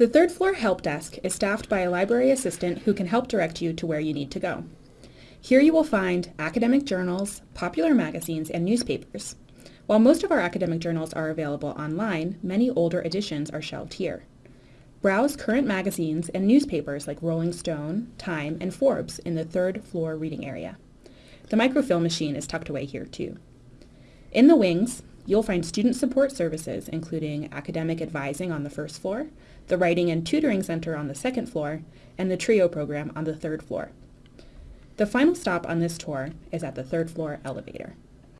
The third floor help desk is staffed by a library assistant who can help direct you to where you need to go. Here you will find academic journals, popular magazines, and newspapers. While most of our academic journals are available online, many older editions are shelved here. Browse current magazines and newspapers like Rolling Stone, Time, and Forbes in the third floor reading area. The microfilm machine is tucked away here too. In the wings, you'll find student support services including academic advising on the first floor, the Writing and Tutoring Center on the second floor, and the TRIO program on the third floor. The final stop on this tour is at the third floor elevator.